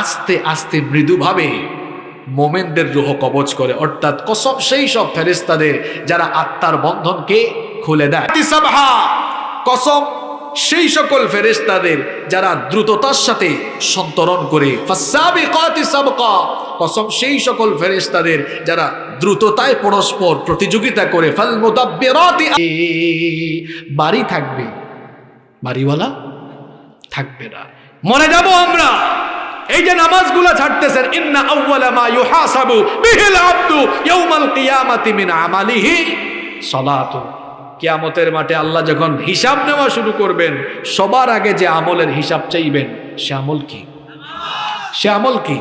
আস্তে আস্তে মৃদুভাবে মোমেনদের রুহ কবচ করে, অর্থাৎ কসম সেই সব ফেরেস্তাদের যারা আত্মার বন্ধনকে খুলে দেয়। কসম সেই সকল ফেরেস্তাদের যারা দ্রুততার সাথে সন্তরণ করে। কসম সেই সকল ফেরেস্তাদের যারা দ্রুততায় পরস্পর প্রতিযোগিতা করে। বাড়ি থাকবে, বাড়িওয়ালা থাকবে না। মনে যাব আমরা। এই যে নামাজগুলো ছাড়তেছেন, ইন্না আউওয়ালা মা ইউহাসাবু বিহিল আবদু ইয়াউমাল কিয়ামাতি মিন আমালিহি সালাতু। কিয়ামতের মাঠে আল্লাহ যখন হিসাব নেওয়া শুরু করবেন, সবার আগে যে আমলের হিসাব চাইবেন, সে আমল কি? সে আমল কি?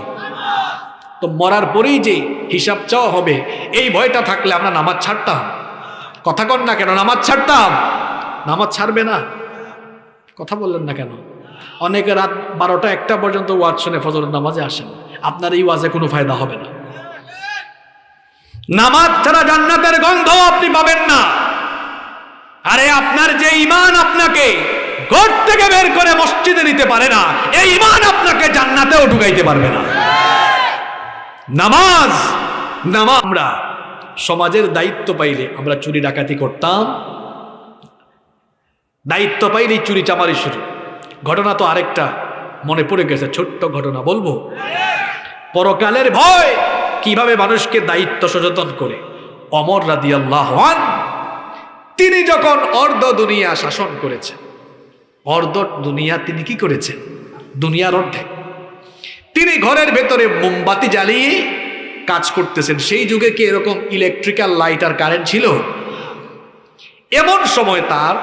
তো মরার পরেই যে হিসাব চাওয়া হবে, এই ভয়টা থাকলে আমরা নামাজ ছাড়তাম। কথা কন না কেন, নামাজ ছাড়তাম। নামাজ ছাড়বে না। কথা বললেন না কেন? অনেকে রাত বারোটা একটা পর্যন্ত ওয়াজ শুনে ফজরের নামাজে আসেন। আপনার এই ওয়াজে কোনো ফায়দা হবে না। নামাজ ছাড়া জান্নাতের গন্ধ আপনি পাবেন না। আরে আপনার যে ইমান আপনাকে ঘর থেকে বের করে মসজিদে নিতে পারে না, এই ইমান আপনাকে জান্নাতেও ঢুকাইতে পারবে না। নামাজ নামাজ আমরা সমাজের দায়িত্ব পাইলে আমরা চুরি ডাকাতি করতাম। দায়িত্ব পাইলে চুরি চামারি শুরু। ঘটনা তো আরেকটা। মনে পড়ে গেছে, ছোট্ট ঘটনা বলব। পরকালের ভয় কীভাবে মানুষকে দায়িত্ব সচেতন করে? অমর রাদি আল্লাহ তিনি যখন অর্ধ দুনিয়া শাসন করেছেন, অর্ধ দুনিয়া তিনি কি করেছেন? দুনিয়ার অর্ধেক। তিনি ঘরের ভেতরে মোমবাতি জ্বালিয়ে কাজ করতেছেন। সেই যুগে কি এরকম ইলেকট্রিক্যাল লাইট আর কারেন্ট ছিল? এমন সময় তার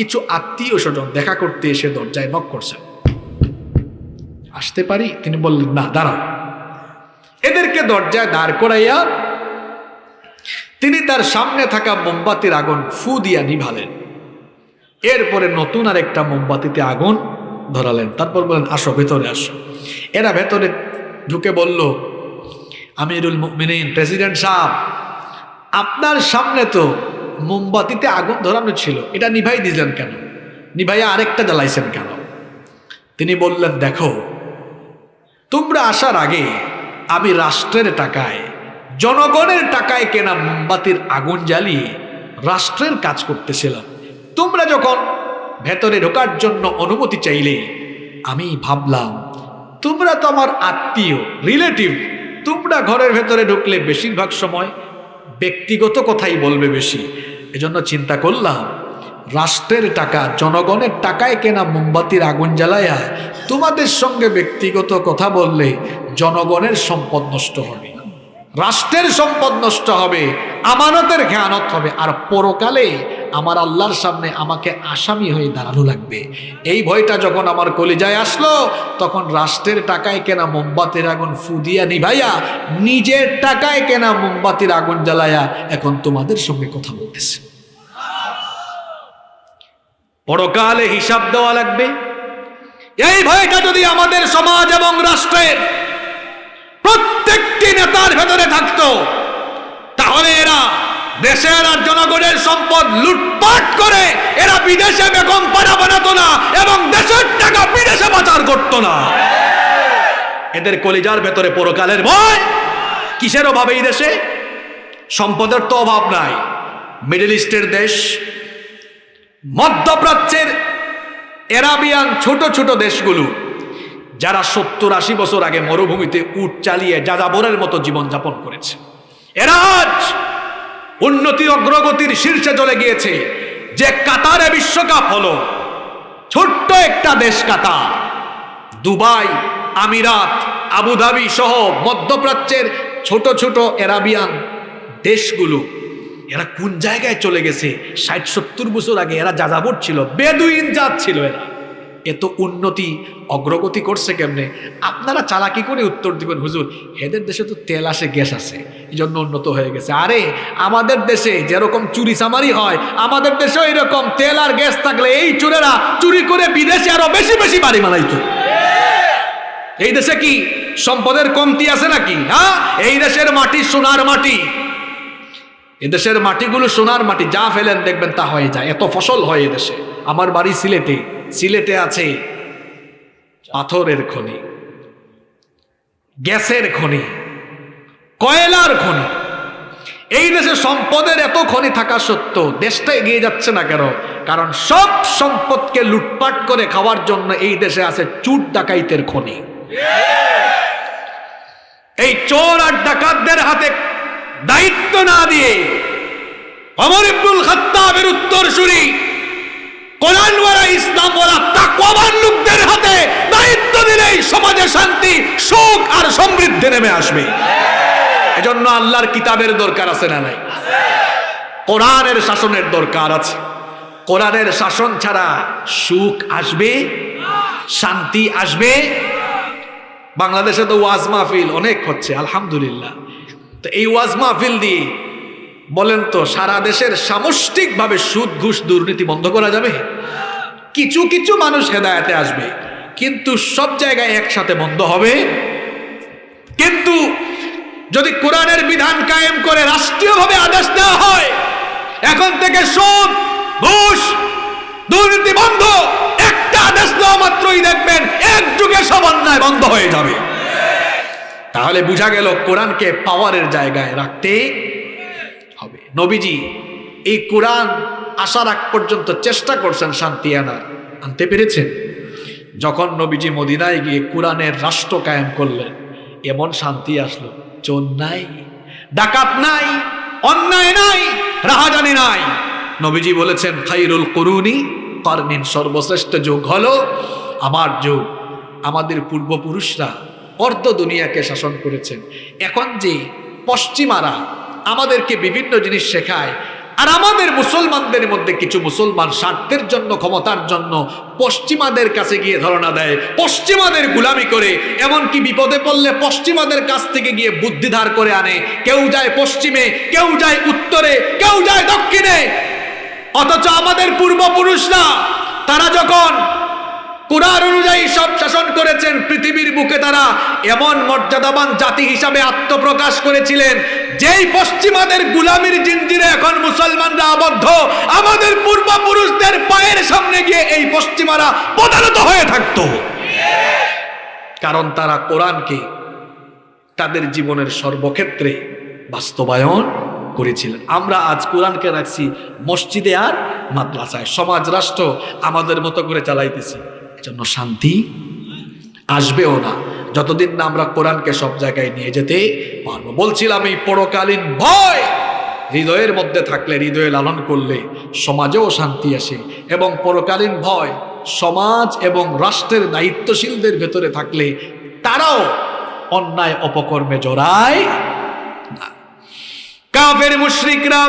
কিছু আত্মীয় স্বজন দেখা করতে এসে দরজায় নক করছেন আসতে পারি? তিনি বললেন, না, দাঁড়াও। এদেরকে দরজায় দাঁড় করাইয়া তিনি তার সামনে থাকা মোমবাতির আগুন ফু দিয়া নিভালেন। এরপরে নতুন আর একটা মোমবাতিতে আগুন ধরালেন। তারপর বলেন, আসো, ভেতরে আসো। এরা ভেতরে ঢুকে বলল, আমিরুল মুমিনিন, প্রেসিডেন্ট সাহেব, আপনার সামনে তো মোমবাতিতে আগুন ধরানো ছিল। এটা নিভাই দিলেন কেন? নিভাইয়া আরেকটা জ্বালাইছেন কেন? তিনি বললেন, দেখো, তোমরা আসার আগে আমি রাষ্ট্রের টাকায়, জনগণের টাকায় কেনা মোমবাতির আগুন জ্বালিয়ে রাষ্ট্রের কাজ করতেছিলাম। তোমরা যখন ভেতরে ঢোকার জন্য অনুমতি চাইলে, আমি ভাবলাম, তোমরা তো আমার আত্মীয়, রিলেটিভ, তোমরা ঘরের ভেতরে ঢুকলে বেশিরভাগ সময় ব্যক্তিগত কথাই বলবে বেশি। এজন্য চিন্তা করলাম, রাষ্ট্রের টাকা, জনগণের টাকায় কেনা মোমবাতির আগুন জ্বালায়া, তোমাদের সঙ্গে ব্যক্তিগত কথা বললে জনগণের সম্পদ নষ্ট হবে, রাষ্ট্রের সম্পদ নষ্ট হবে, আমানতের খেয়ানত হবে, আর পরকালে আমার আল্লাহর সামনে আমাকে আসামি হয়ে দাঁড়ানো লাগবে। এই ভয়টা যখন আমার কলিজায় আসলো, তখন রাষ্ট্রের টাকায় কেনা মোমবাতির আগুন ফুদিয়া নিভাইয়া, নিজের টাকায় কেনা মোমবাতির আগুন জ্বালায়া এখন তোমাদের সঙ্গে কথা বলতেছে। পরকালে হিসাব দেওয়া লাগবে। এই ভয়টা যদি আমাদের সমাজ এবং রাষ্ট্রের প্রত্যেকটি নেতার ভেতরে থাকতো, তাহলে এরা দেশের আর জনগণের সম্পদ লুটপাট করে এরা বিদেশে বেগম পাড়া বানাতো না এবং দেশের টাকা বিদেশে পাচার করতো না। এদের কলিজার ভেতরে পরকালের ভয়। কিসের অভাবে এই দেশে? সম্পদের তো অভাব নাই। মিডল ইস্টের দেশ, মধ্যপ্রাচ্যের এরাবিয়ান ছোট ছোট দেশগুলো, যারা সত্তর আশি বছর আগে মরুভূমিতে উট চালিয়ে যাযাবরের মতো জীবনযাপন করেছে। এরা আজ উন্নতি অগ্রগতির শীর্ষে চলে গিয়েছে। যে কাতারে বিশ্বকাপ হলো, ছোট্ট একটা দেশ কাতার। দুবাই, আমিরাত, আবুধাবি সহ মধ্যপ্রাচ্যের ছোট ছোট এরাবিয়ান দেশগুলো, এরা কোন জায়গায় চলে গেছে? ষাট সত্তর বছর আগে এরা যাযাবর ছিল, বেদুইন জাত ছিল এরা। এত উন্নতি, অগ্রগতি করছে কেমনে? আপনারা চালাকি করে উত্তর দিবেন, হুজুর এদের দেশে তো তেল আসে, গ্যাস আছে এই জন্য উন্নত হয়ে গেছে। আরে, আমাদের দেশে যেরকম চুরি চামারি হয়, আমাদের দেশেও এরকম তেল আর গ্যাস থাকলে এই চুরেরা চুরি করে বিদেশে আরও বেশি বেশি বাড়ি বানাইতো। এই দেশে কি সম্পদের কমতি আছে নাকি? হ্যাঁ? এই দেশের মাটি সোনার মাটি। এদেশের মাটিগুলো সোনার মাটি, যা ফেলেন দেখবেন তা হয়ে যায়। এত ফসল হয় এদেশে আমার বাড়ি সিলেটে। সিলেটে আছে পাথরের খনি, গ্যাসের খনি, কয়লার খনি। এই দেশে সম্পদের এত খনি থাকা সত্ত্বেও দেশটা এগিয়ে যাচ্ছে না কেন? কারণ সব সম্পদকে লুটপাট করে খাওয়ার জন্য এই দেশে আছে চুট ডাকাইতের খনি। এই চোর আর ডাকাতদের হাতে দায়িত্ব না দিয়ে অমর ইবনুল খাত্তাবের উত্তরসূরি কোরআন ওয়ালা ইসলাম ওয়ালা তাকওয়াবান লোকদের হাতে দায়িত্ব দিলেই সমাজে শান্তি, সুখ আর সমৃদ্ধি নেমে আসবে। এজন্য আল্লাহর কিতাবের দরকার আছে না নাই? কোরআনের শাসনের দরকার আছে। কোরআনের শাসন ছাড়া সুখ আসবে, শান্তি আসবে। বাংলাদেশে তো ওয়াজ মাহফিল অনেক হচ্ছে, আলহামদুলিল্লাহ। তো এই ওয়াজ মাহফিল দিয়ে বলেন তো, সারা দেশের সামষ্টিকভাবে সুদ, ঘুষ, দুর্নীতি বন্ধ করা যাবে? কিছু কিছু মানুষ হেদায়াতে আসবে, কিন্তু সব জায়গায় একসাথে বন্ধ হবে। কিন্তু যদি কোরআনের বিধান কায়েম করে রাষ্ট্রীয়ভাবে আদেশ দেওয়া হয়, এখন থেকে সুদ, ঘুষ, দুর্নীতি বন্ধ, একটা আদেশ দেওয়া মাত্রই দেখবেন এক যুগে সব অন্যায় বন্ধ হয়ে যাবে। তাহলে বোঝা গেল কোরআনকে পাওয়ারের জায়গায় রাখতে নবীজি, এই কোরআন আসার আগ পর্যন্ত চেষ্টা করছেন শান্তি আনার। আনতে পেরেছেন? যখন নবীজি মদিনায় গিয়ে কোরআনের রাষ্ট্র কায়েম করলেন, এমন শান্তি আসলো, চোর নাই, ডাকাত নাই, অন্যায় নাই, রাহাজানি নাই। নবীজি বলেছেন, খাইরুল করুনি কর্মিন সর্বশ্রেষ্ঠ যুগ হলো আমার যুগ। আমাদের পূর্বপুরুষরা অর্ধ দুনিয়াকে শাসন করেছেন। এখন যে পশ্চিমারা আমাদেরকে বিভিন্ন জিনিস শেখায়। আর আমাদের মুসলমানদের মধ্যে কিছু মুসলমান স্বার্থের জন্য, ক্ষমতার জন্য পশ্চিমাদের কাছে গিয়ে ধারণা দেয়, পশ্চিমাদের গুলামি করে, এমনকি বিপদে পড়লে পশ্চিমাদের কাছ থেকে গিয়ে বুদ্ধি ধার করে আনে। কেউ যায় পশ্চিমে, কেউ যায় উত্তরে, কেউ যায় দক্ষিণে। অথচ আমাদের পূর্বপুরুষরা, তারা যখন কোরআন অনুযায়ী সব শাসন করেছেন, পৃথিবীর বুকে তারা এমন মর্যাদাবান জাতি হিসাবে আত্মপ্রকাশ করেছিলেন, যেই পশ্চিমাদের গুলামির জিঞ্জিরে এখন মুসলমানরা আবদ্ধ, আমাদের পূর্বপুরুষদের পায়ের সামনে গিয়ে এই পশ্চিমারা প্রধানত হয়ে থাকতো। কারণ তারা কোরআনকে তাদের জীবনের সর্বক্ষেত্রে বাস্তবায়ন করেছিলেন। আমরা আজ কোরআনকে রাখছি মসজিদে আর মাদ্রাসায়। সমাজ, রাষ্ট্র আমাদের মতো করে চালাইতেছি। জন্য শান্তি আসবেও না। যতদিন না আমরা কোরআনকে সব জায়গায় নিয়ে যেতে পারব। বলছিলাম এই পরকালীন ভয় হৃদয়ের মধ্যে থাকলে, হৃদয়ে লালন করলে সমাজেও শান্তি আসে এবং পরকালীন ভয় সমাজ এবং রাষ্ট্রের দায়িত্বশীলদের ভেতরে থাকলে তারাও অন্যায় অপকর্মে জড়ায় না। মুশরিকরা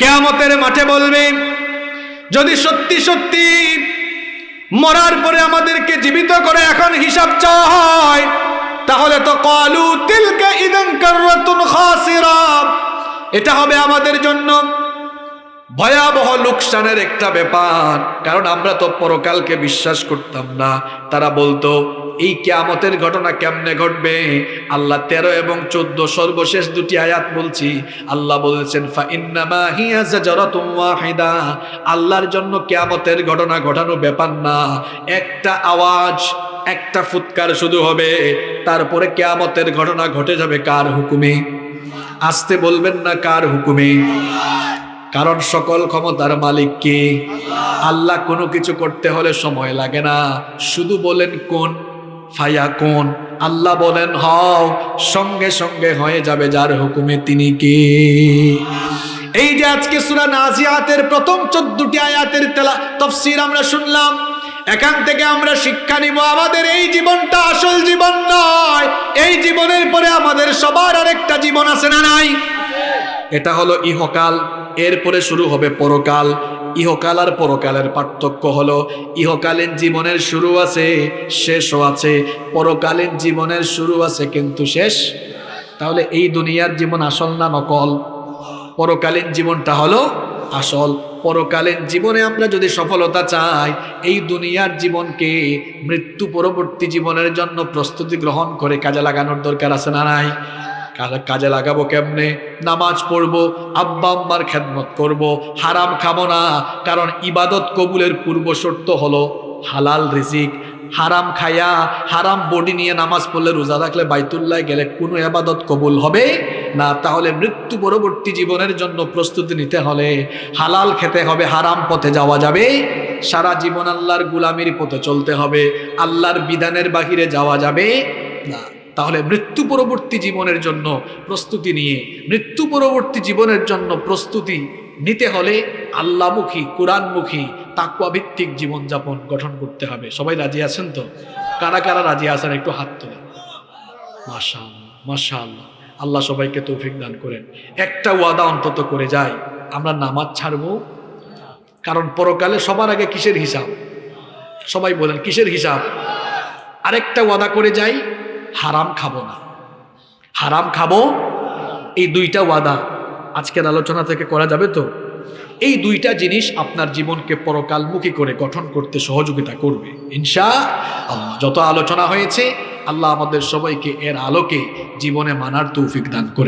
কেয়ামতের মাঠে বলবে, যদি সত্যি সত্যি মরার পরে আমাদেরকে জীবিত করে এখন হিসাব চাওয়া হয়। তাহলে তো কলু তিলকে এটা হবে আমাদের জন্য ভয়াবহ লোকসানের একটা ব্যাপার। কারণ আমরা তো পরকালকে বিশ্বাস করতাম না। তারা বলতো এই কেয়ামতের ঘটনা কেমনে ঘটবে? আল্লাহ তেরো এবং চোদ্দ সর্বশেষ দুটি আয়াত বলছি। আল্লাহ বলেছেন আল্লাহর জন্য কেয়ামতের ঘটনা ঘটানো ব্যাপার না। একটা আওয়াজ, একটা ফুৎকার শুধু হবে। তারপরে কেয়ামতের ঘটনা ঘটে যাবে কার হুকুমে? আসতে বলবেন না কার হুকুমে? কারণ সকল ক্ষমতার মালিক কে? আল্লাহ কোনো কিছু করতে হলে সময় লাগে না। শুধু বলেন কোন ফায়া কোন আল্লাহ বলেন, হও, সঙ্গে সঙ্গে হয়ে যাবে যার হুকুমে তিনি কে? এই যে আজকে সুরা নাজিয়াতের প্রথম চোদ্দটি আয়াতের তেলা তফসির আমরা শুনলাম। এখান থেকে আমরা শিক্ষা নিব, আমাদের এই জীবনটা আসল জীবন নয়। এই জীবনের পরে আমাদের সবার আরেকটা জীবন আছে না নাই? এটা হলো ইহকাল, এরপরে শুরু হবে পরকাল। ইহকাল আর পরকালের পার্থক্য হলো, ইহকালীন জীবনের শুরু আছে, শেষও আছে। পরকালীন জীবনের শুরু আছে কিন্তু শেষ তাহলে এই দুনিয়ার জীবন আসল না নকল? পরকালীন জীবনটা হলো আসল। পরকালীন জীবনে আমরা যদি সফলতা চাই, এই দুনিয়ার জীবনকে মৃত্যু পরবর্তী জীবনের জন্য প্রস্তুতি গ্রহণ করে কাজে লাগানোর দরকার আছে না নাই? কাজে- লাগাবো কেমনে? নামাজ পড়ব, আব্বা আম্মার খেদমত করব, হারাম খাব না, কারণ ইবাদত কবুলের পূর্ব শর্ত হলো হালাল রিজিক। হারাম খায়া, হারাম বডি নিয়ে নামাজ পড়লে রোজা রাখলে বাইতুল্লাহ গেলে কোনো আবাদত কবুল হবে না। তাহলে মৃত্যু পরবর্তী জীবনের জন্য প্রস্তুতি নিতে হলে হালাল খেতে হবে, হারাম পথে যাওয়া যাবে। সারা জীবন আল্লাহর গুলামির পথে চলতে হবে, আল্লাহর বিধানের বাহিরে যাওয়া যাবে না। তাহলে মৃত্যু পরবর্তী জীবনের জন্য প্রস্তুতি নিয়ে, মৃত্যু পরবর্তী জীবনের জন্য প্রস্তুতি নিতে হলে আল্লাহমুখী কোরআনমুখী তাকুয়া ভিত্তিক জীবনযাপন গঠন করতে হবে। সবাই রাজি আছেন তো? কারা কারা রাজি আছেন? একটু হাত তোলেন। মাশা মাশা আল্লাহ সবাইকে তৌফিক দান করেন। একটা ওয়াদা অন্তত করে যাই, আমরা নামাজ ছাড়বো। কারণ পরকালে সবার আগে কিসের হিসাব? সবাই বলেন, কিসের হিসাব? আরেকটা ওয়াদা করে যাই হারাম খাব না। হারাম খাব? এই দুইটা ওয়াদা আজকের আলোচনা থেকে করা যাবে তো? এই দুইটা জিনিস আপনার জীবনকে পরকালমুখী করে গঠন করতে সহযোগিতা করবে। ইনশা আল্লাহ যত আলোচনা হয়েছে, আল্লাহ আমাদের সবাইকে এর আলোকে জীবনে মানার তৌফিক দান করে